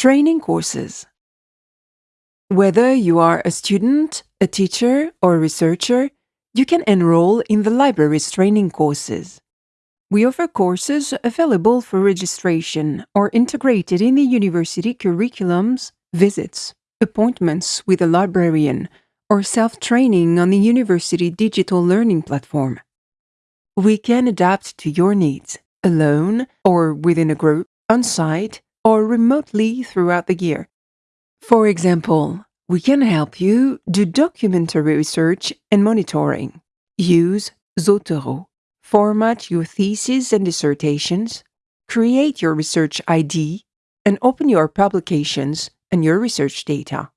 Training courses. Whether you are a student, a teacher, or a researcher, you can enroll in the library's training courses. We offer courses available for registration or integrated in the university curriculums, visits, appointments with a librarian, or self-training on the university digital learning platform. We can adapt to your needs, alone or within a group, on-site, or remotely throughout the year. For example, we can help you do documentary research and monitoring. Use Zotero. Format your thesis and dissertations. Create your research ID and open your publications and your research data.